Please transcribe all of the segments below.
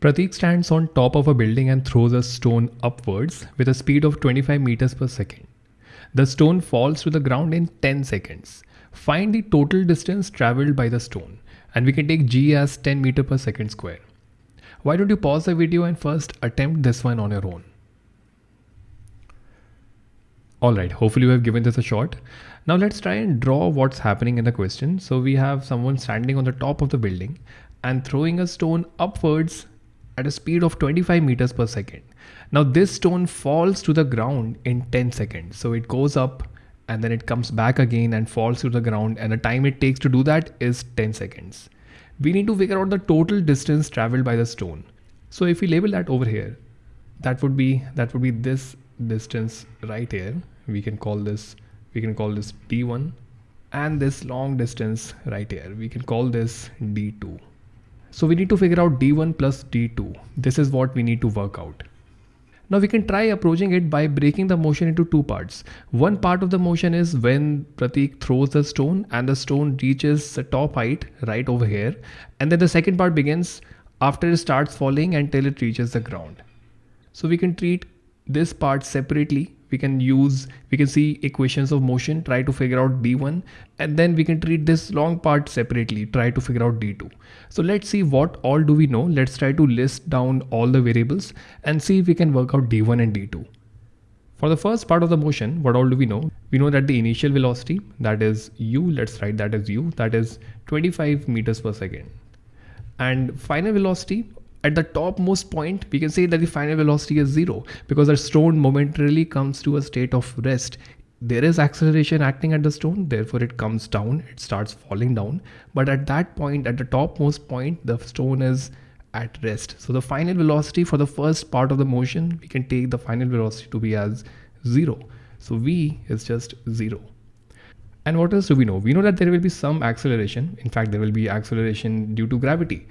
Pratik stands on top of a building and throws a stone upwards with a speed of 25 meters per second. The stone falls to the ground in 10 seconds. Find the total distance traveled by the stone and we can take g as 10 meter per second square. Why don't you pause the video and first attempt this one on your own. Alright, hopefully you have given this a shot. Now let's try and draw what's happening in the question. So we have someone standing on the top of the building and throwing a stone upwards at a speed of 25 meters per second. Now this stone falls to the ground in 10 seconds. So it goes up and then it comes back again and falls to the ground and the time it takes to do that is 10 seconds. We need to figure out the total distance traveled by the stone. So if we label that over here, that would be that would be this distance right here. We can call this we can call this d1 and this long distance right here. We can call this d2. So we need to figure out d1 plus d2. This is what we need to work out. Now we can try approaching it by breaking the motion into two parts. One part of the motion is when Pratik throws the stone and the stone reaches the top height right over here. And then the second part begins after it starts falling until it reaches the ground. So we can treat this part separately we can use we can see equations of motion try to figure out d1 and then we can treat this long part separately try to figure out d2 so let's see what all do we know. Let's try to list down all the variables and see if we can work out d1 and d2 for the first part of the motion what all do we know? We know that the initial velocity that is u let's write that as u that is 25 meters per second. And final velocity at the topmost point, we can say that the final velocity is zero because the stone momentarily comes to a state of rest. There is acceleration acting at the stone, therefore it comes down, it starts falling down. But at that point, at the topmost point, the stone is at rest. So the final velocity for the first part of the motion, we can take the final velocity to be as zero. So V is just zero. And what else do we know? We know that there will be some acceleration. In fact, there will be acceleration due to gravity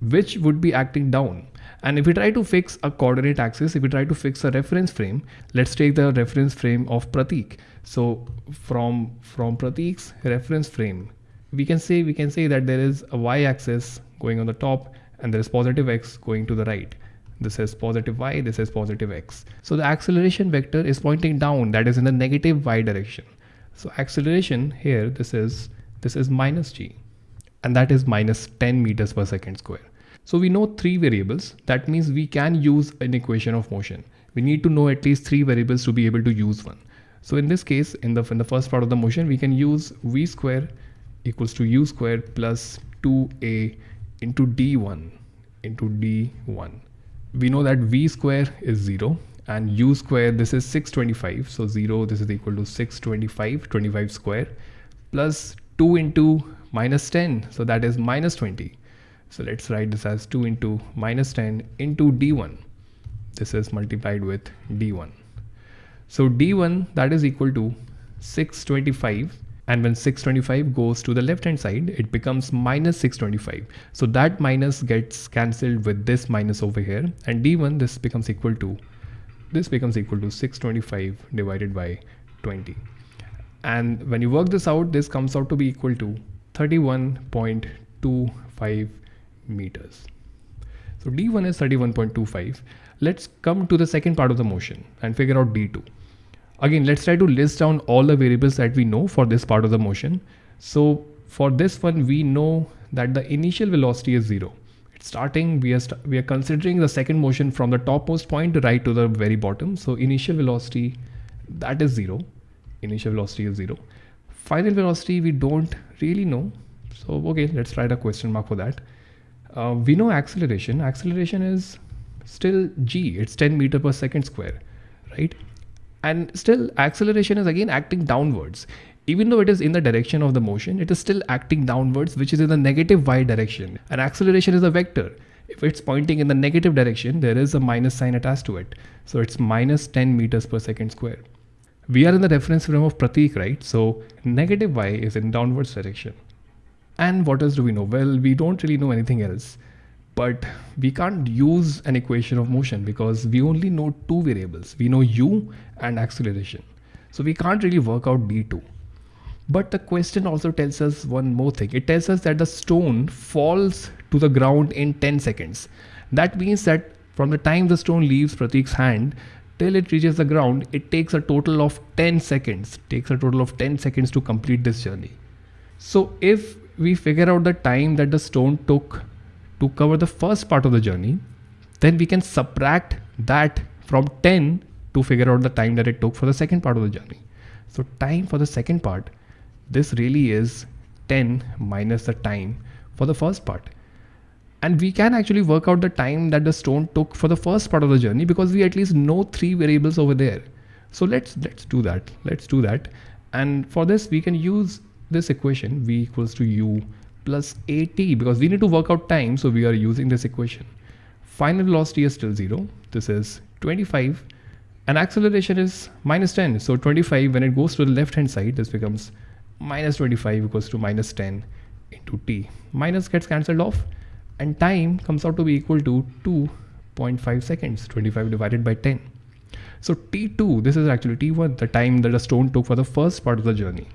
which would be acting down. And if we try to fix a coordinate axis, if we try to fix a reference frame, let's take the reference frame of Pratik. So from, from Pratik's reference frame, we can say we can say that there is a y-axis going on the top and there is positive x going to the right. This is positive y, this is positive x. So the acceleration vector is pointing down, that is in the negative y direction. So acceleration here, this is this is minus g and that is minus 10 meters per second square. So we know three variables. That means we can use an equation of motion. We need to know at least three variables to be able to use one. So in this case, in the, in the first part of the motion, we can use v square equals to u square plus 2a into d1 into d1. We know that v square is 0 and u square this is 625 so 0 this is equal to 625 25 square plus 2 into minus 10 so that is minus 20 so let's write this as 2 into minus 10 into d1 this is multiplied with d1 so d1 that is equal to 625 and when 625 goes to the left hand side it becomes minus 625 so that minus gets cancelled with this minus over here. And d1 this becomes equal to this becomes equal to 625 divided by 20 and when you work this out this comes out to be equal to 31.25 meters. So D1 is 31.25. Let's come to the second part of the motion and figure out D2. Again, let's try to list down all the variables that we know for this part of the motion. So for this one, we know that the initial velocity is zero. It's starting, we are, st we are considering the second motion from the topmost point right to the very bottom. So initial velocity, that is zero. Initial velocity is zero final velocity we don't really know so okay let's write a question mark for that uh, we know acceleration. Acceleration is still g. It's 10 meter per second square right? And still acceleration is again acting downwards. Even though it is in the direction of the motion it is still acting downwards which is in the negative y direction. And acceleration is a vector. If it's pointing in the negative direction there is a minus sign attached to it. So it's minus 10 meters per second square. We are in the reference frame of Pratik, right? So negative y is in downwards direction. And what else do we know? Well, we don't really know anything else, but we can't use an equation of motion because we only know two variables. We know u and acceleration. So we can't really work out d2. But the question also tells us one more thing. It tells us that the stone falls to the ground in 10 seconds. That means that from the time the stone leaves Pratik's hand till it reaches the ground, it takes a total of 10 seconds. Takes a total of 10 seconds to complete this journey. So if we figure out the time that the stone took to cover the first part of the journey, then we can subtract that from 10 to figure out the time that it took for the second part of the journey. So time for the second part, this really is 10 minus the time for the first part. And we can actually work out the time that the stone took for the first part of the journey because we at least know three variables over there. So let's let's do that. Let's do that. And for this, we can use this equation v equals to u plus at because we need to work out time. So we are using this equation. Final velocity is still zero. This is 25 and acceleration is minus 10. So 25 when it goes to the left hand side, this becomes minus 25 equals to minus 10 into t. Minus gets cancelled off and time comes out to be equal to 2.5 seconds, 25 divided by 10. So t2, this is actually t1, the time that a stone took for the first part of the journey.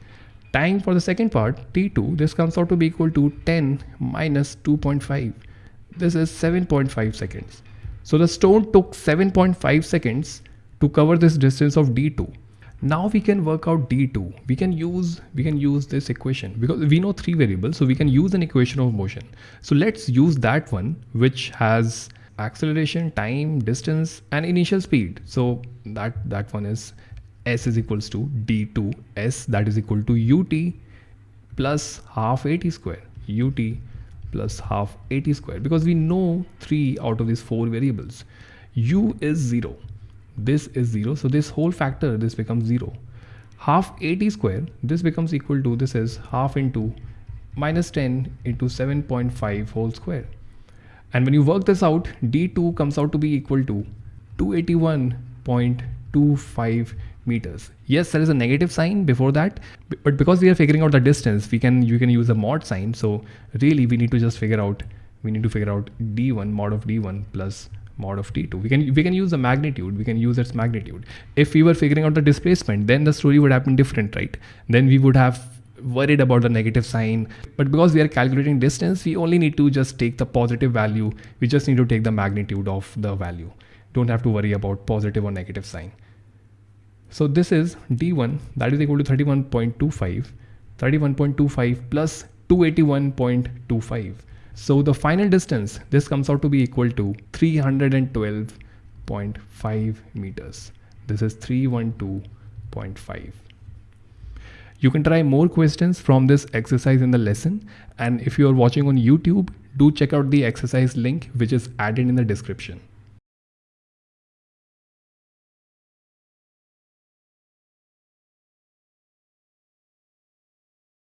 Time for the second part, t2, this comes out to be equal to 10 minus 2.5. This is 7.5 seconds. So the stone took 7.5 seconds to cover this distance of d2 now we can work out d2 we can use we can use this equation because we know three variables so we can use an equation of motion so let's use that one which has acceleration time distance and initial speed so that that one is s is equals to d2 s that is equal to ut plus half at square. Ut plus half at square. Because we know three out of these four variables. U is zero. This is 0 so this whole factor this becomes 0 half at square this becomes equal to this is half into minus 10 into 7.5 whole square. And when you work this out d2 comes out to be equal to 281.25 meters. Yes there is a negative sign before that but because we are figuring out the distance we can you can use a mod sign. So really we need to just figure out we need to figure out d1 mod of d1 plus mod of t2 we can we can use the magnitude we can use its magnitude. If we were figuring out the displacement then the story would have been different right? Then we would have worried about the negative sign. But because we are calculating distance we only need to just take the positive value. We just need to take the magnitude of the value. Don't have to worry about positive or negative sign so this is d1 that is equal to 31.25 31.25 plus 281.25 so the final distance, this comes out to be equal to 312.5 meters. This is 312.5. You can try more questions from this exercise in the lesson. And if you are watching on YouTube, do check out the exercise link, which is added in the description.